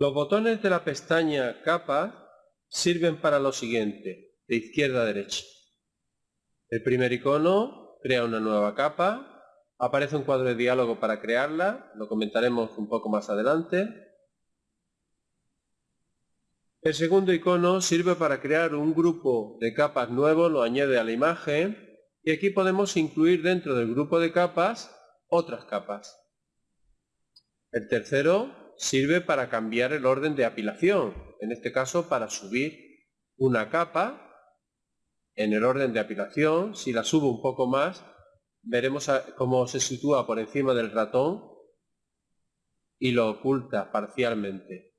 Los botones de la pestaña Capa sirven para lo siguiente, de izquierda a derecha. El primer icono crea una nueva capa, aparece un cuadro de diálogo para crearla, lo comentaremos un poco más adelante. El segundo icono sirve para crear un grupo de capas nuevo, lo añade a la imagen y aquí podemos incluir dentro del grupo de capas otras capas. El tercero sirve para cambiar el orden de apilación, en este caso para subir una capa en el orden de apilación, si la subo un poco más, veremos cómo se sitúa por encima del ratón y lo oculta parcialmente.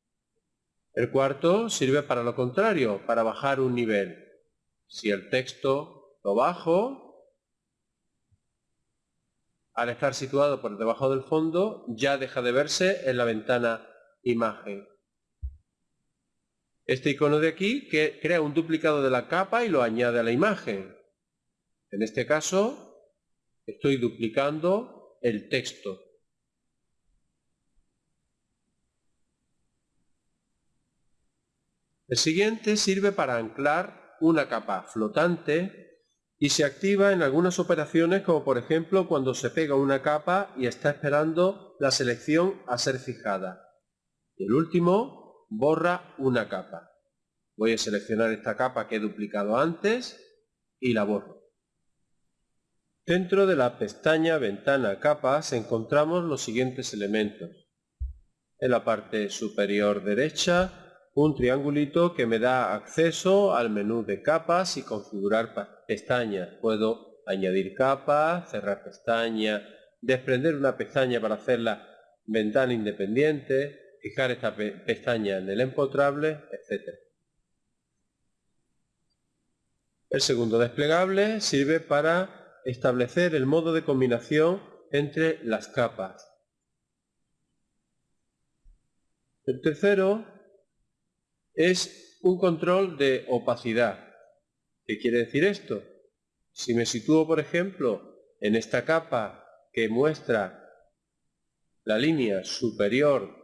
El cuarto sirve para lo contrario, para bajar un nivel. Si el texto lo bajo, al estar situado por debajo del fondo, ya deja de verse en la ventana imagen. Este icono de aquí que crea un duplicado de la capa y lo añade a la imagen. En este caso, estoy duplicando el texto. El siguiente sirve para anclar una capa flotante y se activa en algunas operaciones como por ejemplo cuando se pega una capa y está esperando la selección a ser fijada. Y el último, borra una capa. Voy a seleccionar esta capa que he duplicado antes y la borro. Dentro de la pestaña Ventana Capas encontramos los siguientes elementos. En la parte superior derecha un triangulito que me da acceso al menú de capas y configurar pestañas. Puedo añadir capas, cerrar pestaña, desprender una pestaña para hacerla ventana independiente, fijar esta pestaña en el empotrable, etc. El segundo desplegable sirve para establecer el modo de combinación entre las capas. El tercero es un control de opacidad. ¿Qué quiere decir esto? Si me sitúo, por ejemplo, en esta capa que muestra la línea superior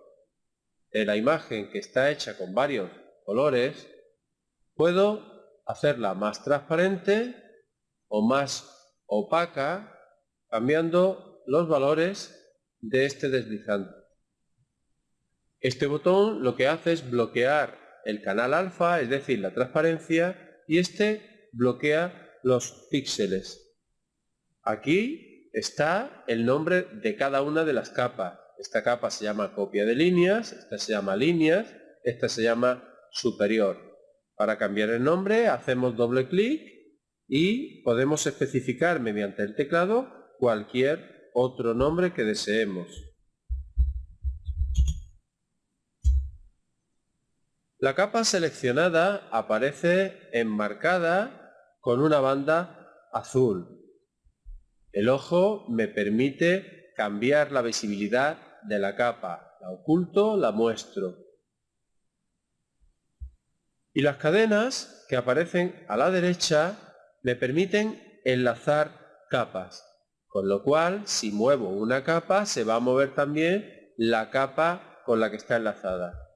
de la imagen que está hecha con varios colores, puedo hacerla más transparente o más opaca cambiando los valores de este deslizante. Este botón lo que hace es bloquear el canal alfa, es decir, la transparencia, y este bloquea los píxeles. Aquí está el nombre de cada una de las capas. Esta capa se llama copia de líneas, esta se llama líneas, esta se llama superior. Para cambiar el nombre hacemos doble clic y podemos especificar mediante el teclado cualquier otro nombre que deseemos. La capa seleccionada aparece enmarcada con una banda azul. El ojo me permite cambiar la visibilidad de la capa. La oculto, la muestro. Y las cadenas que aparecen a la derecha me permiten enlazar capas. Con lo cual, si muevo una capa, se va a mover también la capa con la que está enlazada.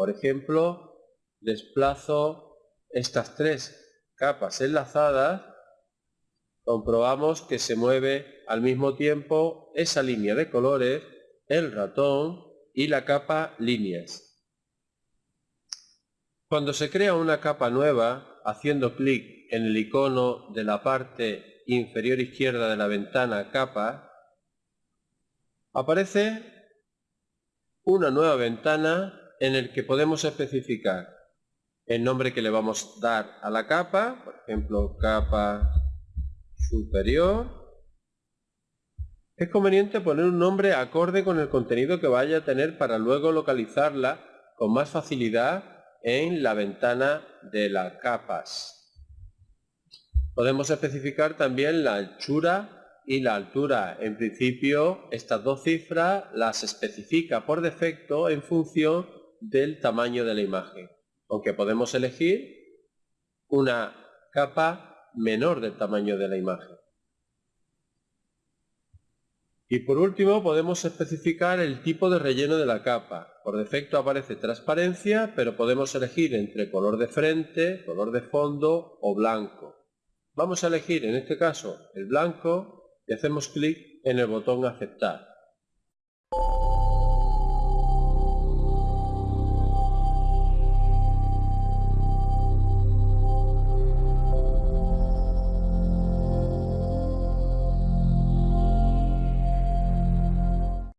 Por ejemplo, desplazo estas tres capas enlazadas, comprobamos que se mueve al mismo tiempo esa línea de colores, el ratón y la capa líneas. Cuando se crea una capa nueva, haciendo clic en el icono de la parte inferior izquierda de la ventana capa, aparece una nueva ventana en el que podemos especificar el nombre que le vamos a dar a la capa, por ejemplo, capa superior. Es conveniente poner un nombre acorde con el contenido que vaya a tener para luego localizarla con más facilidad en la ventana de las capas. Podemos especificar también la anchura y la altura. En principio, estas dos cifras las especifica por defecto en función del tamaño de la imagen, aunque podemos elegir una capa menor del tamaño de la imagen. Y por último podemos especificar el tipo de relleno de la capa. Por defecto aparece transparencia, pero podemos elegir entre color de frente, color de fondo o blanco. Vamos a elegir en este caso el blanco y hacemos clic en el botón aceptar.